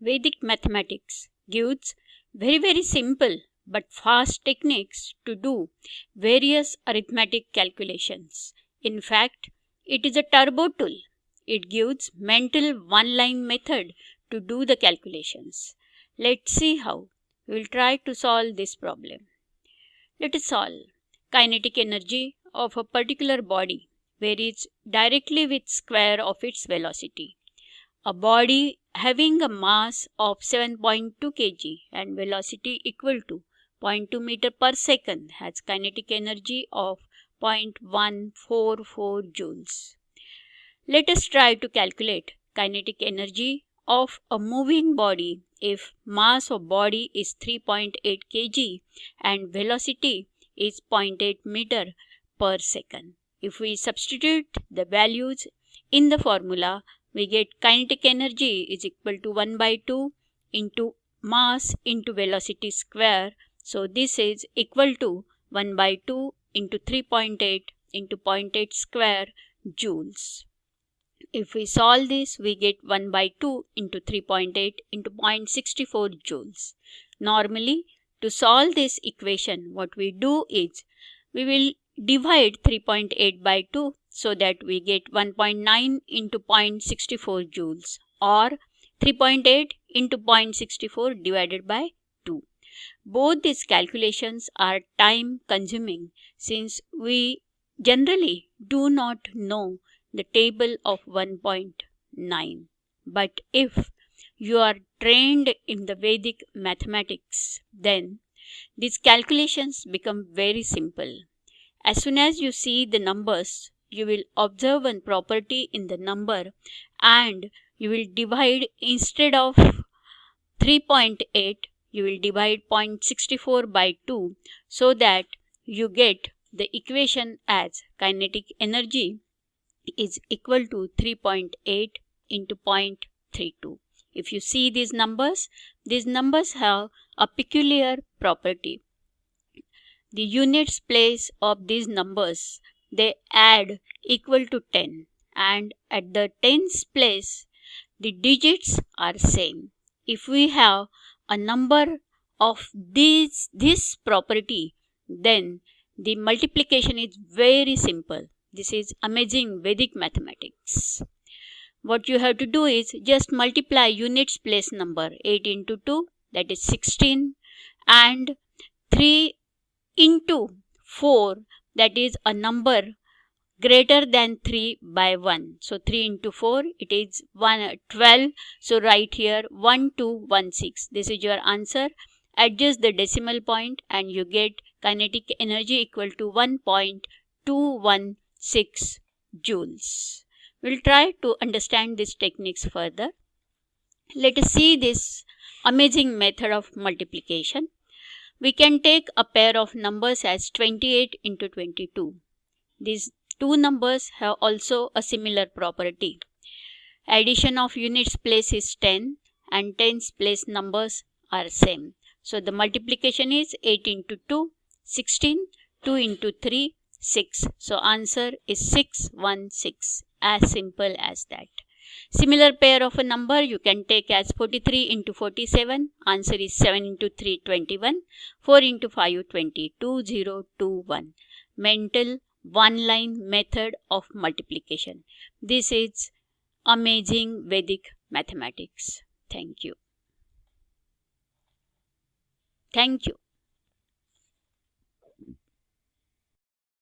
Vedic mathematics gives very very simple but fast techniques to do various arithmetic calculations. In fact, it is a turbo tool. It gives mental one line method to do the calculations. Let's see how. We will try to solve this problem. Let us solve. Kinetic energy of a particular body varies directly with square of its velocity. A body having a mass of 7.2 kg and velocity equal to 0.2 meter per second has kinetic energy of 0.144 joules. Let us try to calculate kinetic energy of a moving body if mass of body is 3.8 kg and velocity is 0.8 meter per second. If we substitute the values in the formula, we get kinetic energy is equal to 1 by 2 into mass into velocity square. So this is equal to 1 by 2 into 3.8 into 0.8 square joules. If we solve this, we get 1 by 2 into 3.8 into 0.64 joules. Normally, to solve this equation, what we do is we will divide 3.8 by 2 so that we get 1.9 into 0.64 joules or 3.8 into 0.64 divided by 2. Both these calculations are time consuming since we generally do not know the table of 1.9. But if you are trained in the Vedic mathematics, then these calculations become very simple. As soon as you see the numbers, you will observe one property in the number and you will divide instead of 3.8 you will divide 0.64 by 2 so that you get the equation as kinetic energy is equal to 3.8 into 0.32. If you see these numbers, these numbers have a peculiar property. The units place of these numbers they add equal to 10 and at the tens place the digits are same. If we have a number of these this property then the multiplication is very simple this is amazing Vedic mathematics. What you have to do is just multiply units place number 8 into 2 that is 16 and 3 into 4 that is a number greater than 3 by 1. So 3 into 4 it is 1 uh, 12. So write here 1216. This is your answer. Adjust the decimal point and you get kinetic energy equal to 1.21 6 joules. We'll try to understand these techniques further. Let us see this amazing method of multiplication. We can take a pair of numbers as 28 into 22. These two numbers have also a similar property. Addition of units place is 10 and tens place numbers are same. So the multiplication is 8 into 2, 16, 2 into 3, 6. So answer is 616. As simple as that. Similar pair of a number you can take as 43 into 47. Answer is 7 into 3, 21. 4 into 5, 20. 2021. Mental one line method of multiplication. This is amazing Vedic mathematics. Thank you. Thank you.